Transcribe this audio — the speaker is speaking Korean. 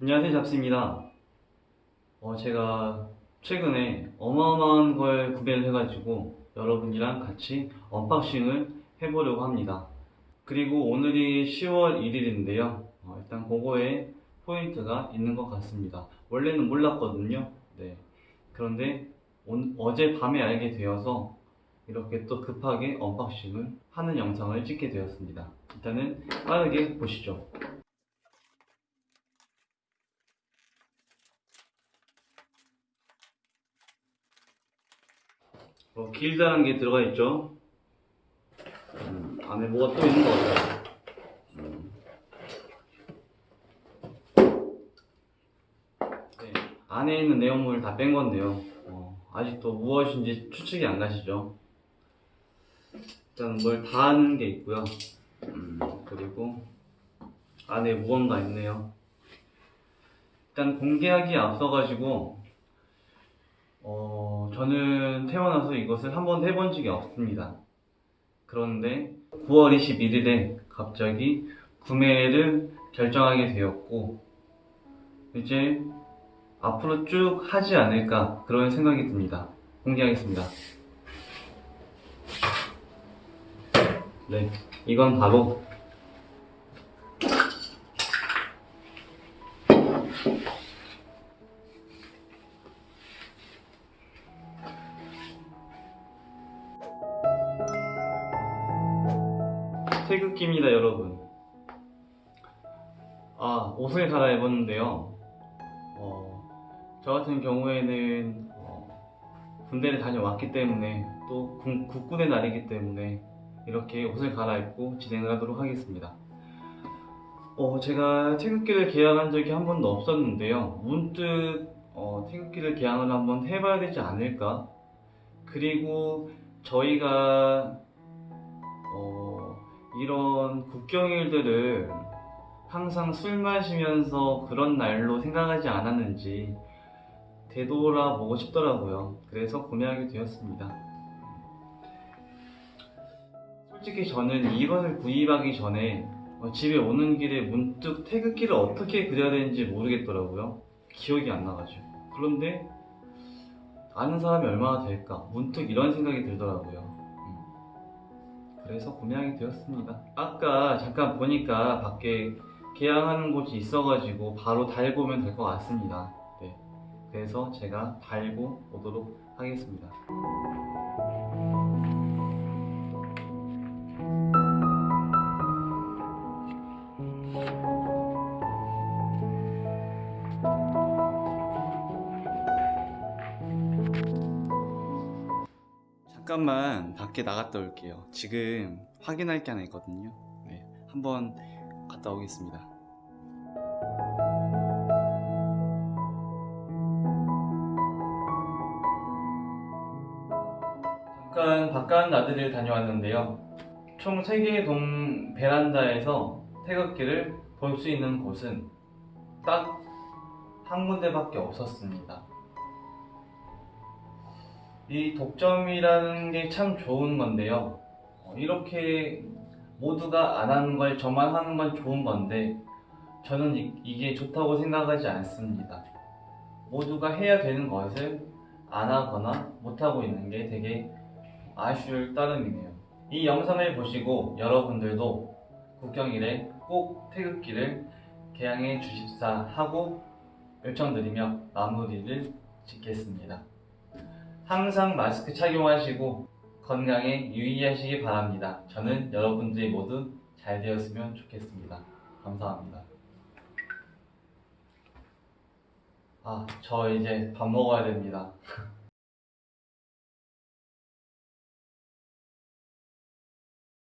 안녕하세요 잡스입니다. 어, 제가 최근에 어마어마한 걸 구매를 해가지고 여러분이랑 같이 unboxing을 해보려고 합니다. 그리고 오늘이 10월 1일인데요. 일단 그거에 포인트가 있는 것 같습니다. 원래는 몰랐거든요. 네. 그런데 온- 어제 밤에 알게 되어서 이렇게 또 급하게 unboxing을 하는 영상을 찍게 되었습니다. 일단은 빠르게 보시죠 어, 길다는 게 들어가 있죠. 음, 안에 뭐가 또 있는 것 같아요. 음. 네, 안에 있는 내용물을 다 뺀 건데요. 어, 아직도 무엇인지 추측이 안 가시죠. 일단 뭘 다 하는 게 있고요. 음, 그리고 안에 무언가 있네요. 일단 공개하기에 앞서가지고 어, 저는 태어나서 이것을 한 번도 해본 적이 없습니다. 그런데 9월 21일에 갑자기 구매를 결정하게 되었고, 이제 앞으로 쭉 하지 않을까 그런 생각이 듭니다. 공개하겠습니다. 네, 이건 바로 태극기입니다, 여러분. 아, 옷을 갈아입었는데요. 어, 저 같은 경우에는 어, 군대를 다녀왔기 때문에 또 군- 국군의 날이기 때문에 이렇게 옷을 갈아입고 진행을 하도록 하겠습니다. 어, 제가 태극기를 개항한 적이 한 번도 없었는데요. 문득 어, 태극기를 개항을 한번 해봐야 되지 않을까? 그리고 저희가 어, 이런 국경일들을 항상 술 마시면서 그런 날로 생각하지 않았는지 되돌아보고 싶더라고요. 그래서 구매하게 되었습니다. 솔직히 저는 이것을 구입하기 전에 어, 집에 오는 길에 문득 태극기를 어떻게 그려야 되는지 모르겠더라고요. 기억이 안 나가지고. 그런데 아는 사람이 얼마나 될까? 문득 이런 생각이 들더라고요. 음. 그래서 구매하게 되었습니다. 아까 잠깐 보니까 밖에 개항하는 곳이 있어가지고 바로 달고 오면 될 것 같습니다. 네. 그래서 제가 달고 오도록 하겠습니다. 잠깐만 밖에 나갔다 올게요. 지금 확인할 게 하나 있거든요. 네, 한번 갔다 오겠습니다. 잠깐 바깥 나들이를 다녀왔는데요. 총 3개의 동 베란다에서 태극기를 볼 수 있는 곳은 딱 한 군데밖에 없었습니다. 이 독점이라는 게 참 좋은 건데요. 어, 이렇게 모두가 안 하는 걸 저만 하는 건 좋은 건데 저는 이, 게 좋다고 생각하지 않습니다. 모두가 해야 되는 것을 안 하거나 못 하고 있는 게 되게 아쉬울 따름이네요. 이 영상을 보시고 여러분들도 국경일에 꼭 태극기를 개항해 주십사 하고 요청드리며 마무리를 짓겠습니다. 항상 마스크 착용하시고 건강에 유의하시기 바랍니다. 저는 여러분들이 모두 잘 되었으면 좋겠습니다. 감사합니다. 아, 저 이제 밥 먹어야 됩니다.